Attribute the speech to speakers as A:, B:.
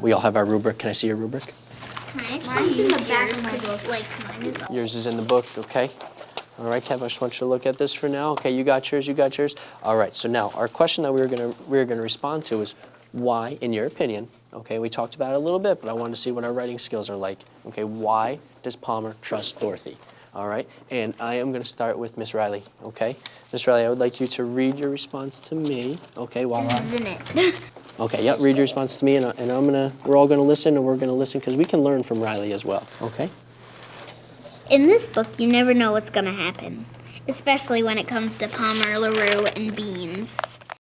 A: We all have our rubric. Can I see your rubric?
B: Mine's in the back of my book. Like mine is.
A: Yours is in the book, okay? All right, Kev, I just want you to look at this for now. Okay, you got yours, you got yours. All right, so now our question that we were gonna we were gonna respond to is why, in your opinion, okay, we talked about it a little bit, but I wanted to see what our writing skills are like. Okay, why does Palmer trust Dorothy? All right, and I am gonna start with Miss Riley, okay? Miss Riley, I would like you to read your response to me, okay, while I,
B: Isn't it?
A: okay, yep, read your response to me, and, and I'm gonna, we're all gonna listen, and we're gonna listen, because we can learn from Riley as well, okay?
B: In this book, you never know what's gonna happen, especially when it comes to Palmer, LaRue, and Bean.